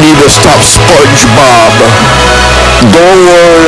need to stop SpongeBob. Don't worry,